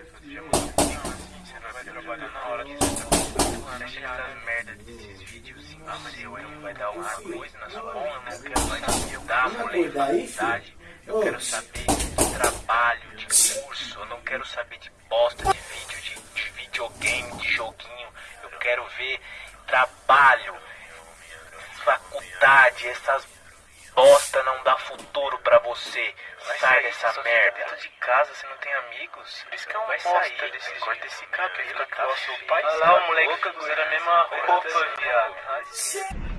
você não vai trabalhar na hora que você Você acha essas merda desses vídeos vai dar coisa? Eu quero saber. Eu quero saber de trabalho, de curso, eu não quero saber de bosta de vídeo, de, de videogame, de joguinho. Eu quero ver trabalho, faculdade, essas bosta não dá futuro pra você. Sai dessa merda. Dentro de casa, você não tem amigos. Por isso que é um vai sair desse corta esse cabelo, o seu pai. Olha lá, o moleque usa a mesma roupa, viado.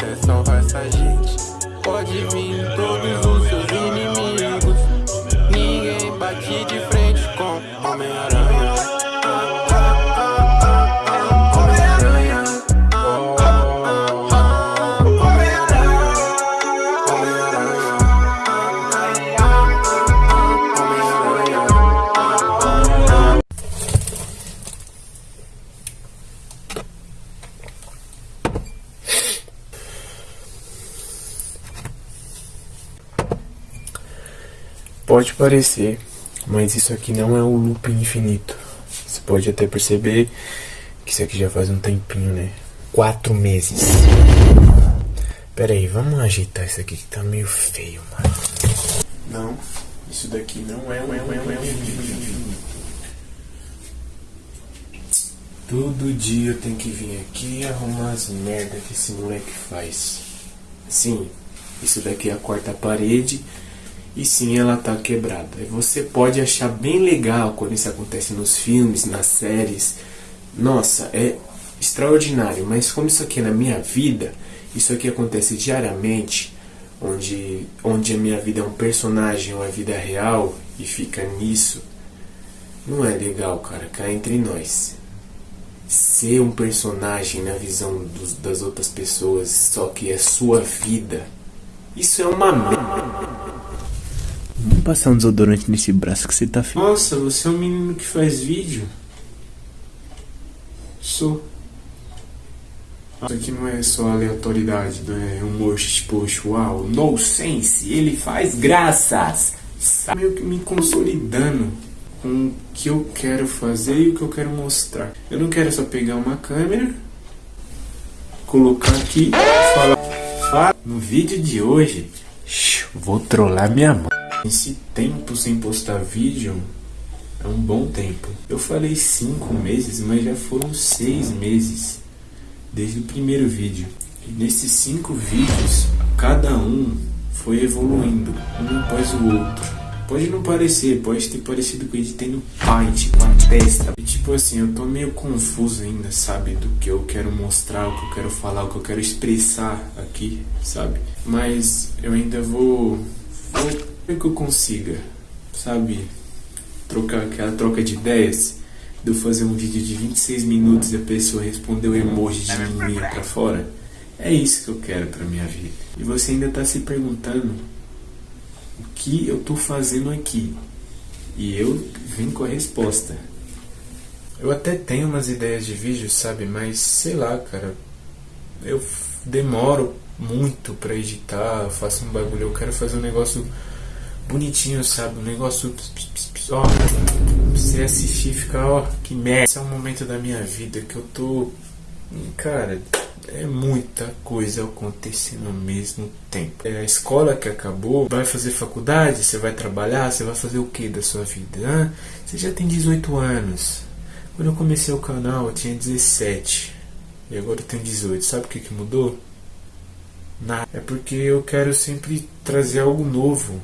Até salvar essa gente. Pode vir todos Pode parecer, mas isso aqui não é o loop infinito. Você pode até perceber que isso aqui já faz um tempinho, né? Quatro meses. Pera aí, vamos ajeitar isso aqui que tá meio feio, mano. Não, isso daqui não é um, é um, é um, um. Todo dia eu tenho que vir aqui e arrumar as merda que esse moleque faz. Sim, isso daqui é a quarta parede e sim ela tá quebrada. E Você pode achar bem legal quando isso acontece nos filmes, nas séries. Nossa, é extraordinário, mas como isso aqui é na minha vida, isso aqui acontece diariamente, onde, onde a minha vida é um personagem, uma vida real e fica nisso. Não é legal, cara, cá entre nós. Ser um personagem na visão dos, das outras pessoas, só que é sua vida. Isso é uma merda. Vamos passar um desodorante nesse braço que você tá feio. Nossa, você é um menino que faz vídeo? Sou. Isso aqui não é só aleatoriedade, não é humor tipo uau, no sense, ele faz graças. Sabe, meio que me consolidando com o que eu quero fazer e o que eu quero mostrar. Eu não quero só pegar uma câmera, colocar aqui, falar. No vídeo de hoje, Vou trollar minha mãe. Esse tempo sem postar vídeo é um bom tempo. Eu falei cinco meses, mas já foram seis meses desde o primeiro vídeo. E nesses cinco vídeos, cada um foi evoluindo, um após o outro. Pode não parecer, pode ter parecido que eu editei no Paint com a testa. E tipo assim, eu tô meio confuso ainda, sabe? Do que eu quero mostrar, o que eu quero falar, o que eu quero expressar aqui, sabe? Mas eu ainda vou. Vou que eu consiga, sabe? Trocar aquela troca de ideias. De eu fazer um vídeo de 26 minutos e a pessoa responder o emoji de menininha pra fora. É isso que eu quero pra minha vida. E você ainda tá se perguntando o que eu tô fazendo aqui. E eu vim com a resposta. Eu até tenho umas ideias de vídeo, sabe? Mas sei lá, cara. Eu demoro muito pra editar, eu faço um bagulho. Eu quero fazer um negócio bonitinho, sabe? Um negócio. Ó, você assistir e ficar, ó, que merda. Esse é um momento da minha vida que eu tô. Cara, é muita coisa acontecendo ao mesmo tempo. É a escola que acabou, vai fazer faculdade, você vai trabalhar, você vai fazer o que da sua vida? Você já tem 18 anos. Quando eu comecei o canal eu tinha 17. E agora eu tenho 18. Sabe o que, que mudou? Nada. É porque eu quero sempre trazer algo novo.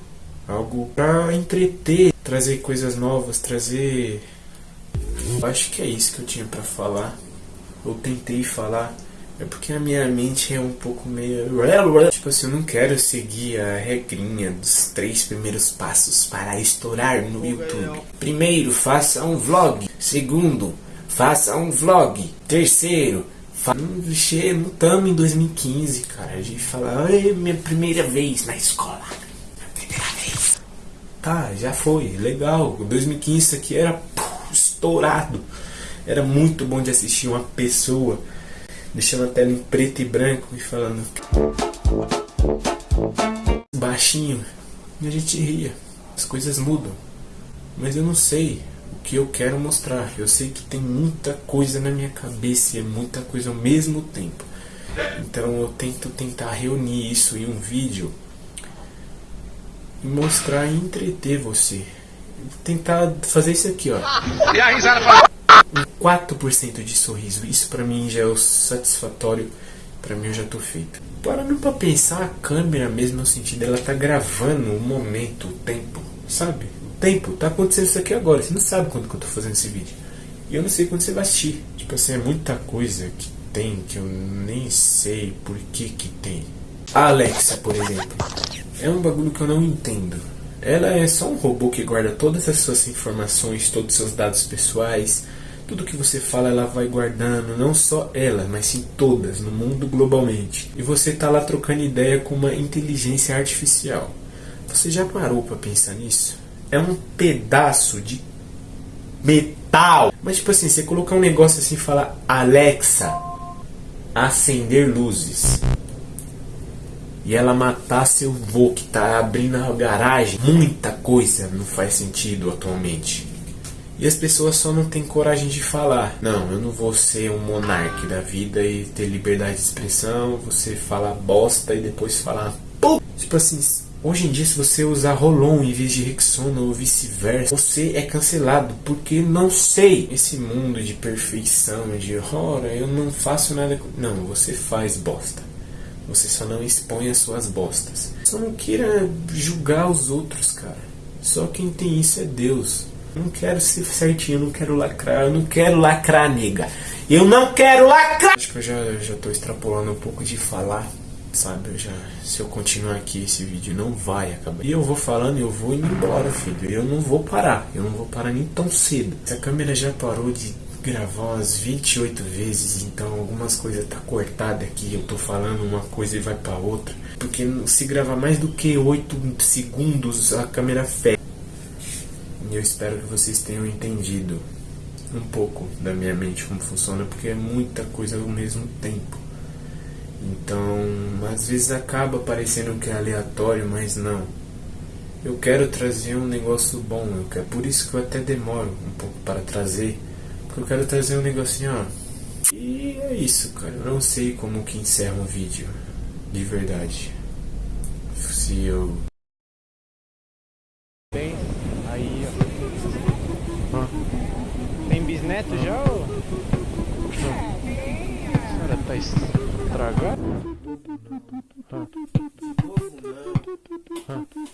Algo pra entreter. Trazer coisas novas, trazer. Eu acho que é isso que eu tinha pra falar. Eu tentei falar. É porque a minha mente é um pouco meio. Tipo assim, eu não quero seguir a regrinha dos três primeiros passos para estourar no YouTube. Primeiro, faça um vlog. Segundo, faça um vlog. Terceiro, não estamos em 2015, cara. A gente fala, minha primeira vez na escola. Tá, já foi, legal. 2015 isso aqui era estourado. Era muito bom de assistir uma pessoa deixando a tela em preto e branco e falando baixinho. E a gente ria. As coisas mudam. Mas eu não sei o que eu quero mostrar. Eu sei que tem muita coisa na minha cabeça e é muita coisa ao mesmo tempo. Então eu tento tentar reunir isso em um vídeo mostrar e entreter você. Tentar fazer isso aqui, ó. E a risada um 4% de sorriso. Isso para mim já é o satisfatório. Para mim eu já tô feito. Parando pra pensar, a câmera mesmo no sentido ela tá gravando o momento, o tempo, sabe? O tempo, tá acontecendo isso aqui agora. Você não sabe quando que eu tô fazendo esse vídeo. E eu não sei quando você vai assistir. Tipo assim, é muita coisa que tem que eu nem sei por que que tem. A Alexa, por exemplo, é um bagulho que eu não entendo. Ela é só um robô que guarda todas as suas informações, todos os seus dados pessoais, tudo que você fala ela vai guardando, não só ela, mas sim todas, no mundo globalmente. E você está lá trocando ideia com uma inteligência artificial. Você já parou para pensar nisso? É um pedaço de metal. Mas tipo assim, você colocar um negócio assim e falar Alexa, acender luzes. E ela matar seu vô que tá abrindo a garagem. Muita coisa não faz sentido atualmente. E as pessoas só não têm coragem de falar. Não, eu não vou ser um monarca da vida e ter liberdade de expressão. Você falar bosta e depois falar. Pô! Tipo assim, hoje em dia, se você usar Rolon em vez de Rexona ou vice-versa, você é cancelado. Porque não sei. Esse mundo de perfeição, de ora, eu não faço nada. Não, você faz bosta. Você só não expõe as suas bostas. Só não queira julgar os outros, cara. Só quem tem isso é Deus. Não quero ser certinho, não quero lacrar, eu não quero lacrar, nega. Eu não quero lacrar! Acho que eu já, já tô extrapolando um pouco de falar, sabe? Eu já, se eu continuar aqui, esse vídeo não vai acabar. E eu vou falando eu vou indo embora, filho. Eu não vou parar, eu não vou parar nem tão cedo. Se a câmera já parou de gravar umas 28 vezes, então algumas coisas tá cortada aqui, eu tô falando uma coisa e vai para outra. Porque se gravar mais do que 8 segundos, a câmera fecha. E eu espero que vocês tenham entendido um pouco da minha mente como funciona, porque é muita coisa ao mesmo tempo. Então, às vezes acaba parecendo que é aleatório, mas não. Eu quero trazer um negócio bom, eu quero, por isso que eu até demoro um pouco para trazer, eu quero trazer um negocinho, ó. E é isso, cara. Eu não sei como que encerra um vídeo, de verdade. Se eu bisneto já ou... A senhora tá estragado?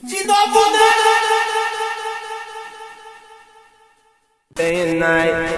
De novo não! Day and night